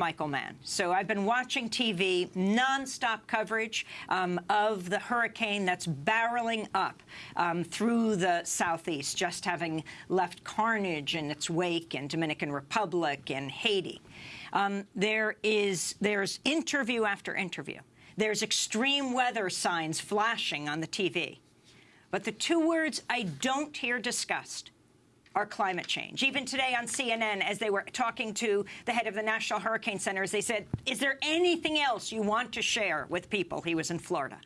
Michael Mann. So I've been watching TV, nonstop coverage um, of the hurricane that's barreling up um, through the southeast, just having left carnage in its wake in Dominican Republic and Haiti. Um, there is there's interview after interview. There's extreme weather signs flashing on the TV. But the two words I don't hear discussed are climate change. Even today on CNN, as they were talking to the head of the National Hurricane Centers, they said, is there anything else you want to share with people? He was in Florida.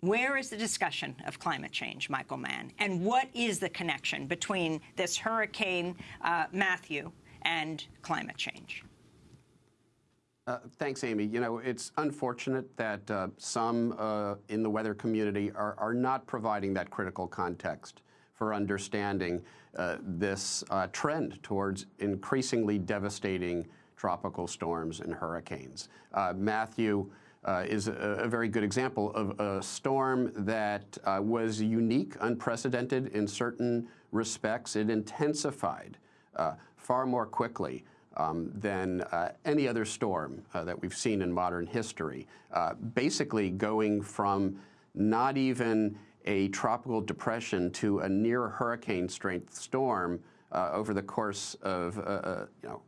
Where is the discussion of climate change, Michael Mann? And what is the connection between this Hurricane uh, Matthew and climate change? Uh, thanks, Amy. You know, it's unfortunate that uh, some uh, in the weather community are, are not providing that critical context for understanding uh, this uh, trend towards increasingly devastating tropical storms and hurricanes. Uh, Matthew uh, is a, a, very good example of a storm that uh, was unique, unprecedented in certain respects. It intensified far more quickly um, than uh, any other storm uh, that we've seen in modern history. Uh, basically going from not even a tropical depression to a near hurricane strength storm uh, over the course of uh, uh, you know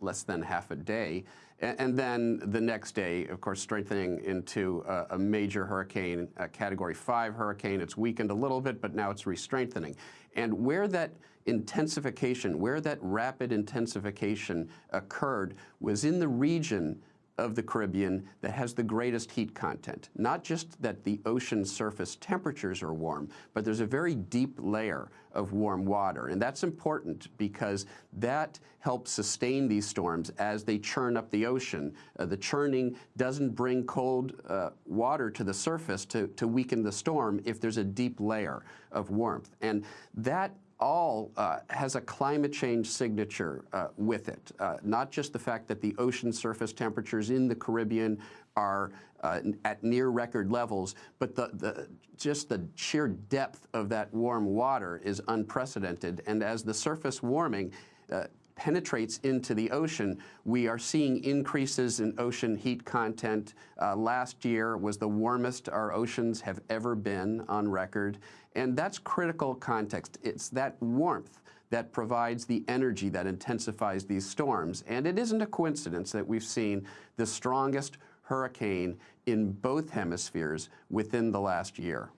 less than half a day. And, then the next day, of course, strengthening into a, a major hurricane, a Category 5 hurricane. It's weakened a little bit, but now it's re-strengthening. And where that intensification, where that rapid intensification occurred was in the region of the Caribbean that has the greatest heat content. Not just that the ocean surface temperatures are warm, but there's a very deep layer of warm water. And that's important because that helps sustain these storms as they churn up the ocean. Uh, the churning doesn't bring cold uh, water to the surface to, to weaken the storm if there's a deep layer of warmth. And that all uh, has a climate change signature uh, with it. Uh, not just the fact that the ocean surface temperatures in the Caribbean are uh, at near record levels, but the, the, just the sheer depth of that warm water is unprecedented. And as the surface warming uh, penetrates into the ocean, we are seeing increases in ocean heat content. Uh, last year was the warmest our oceans have ever been on record. And that's critical context. It's that warmth that provides the energy that intensifies these storms. And it isn't a coincidence that we've seen the strongest hurricane in both hemispheres within the last year.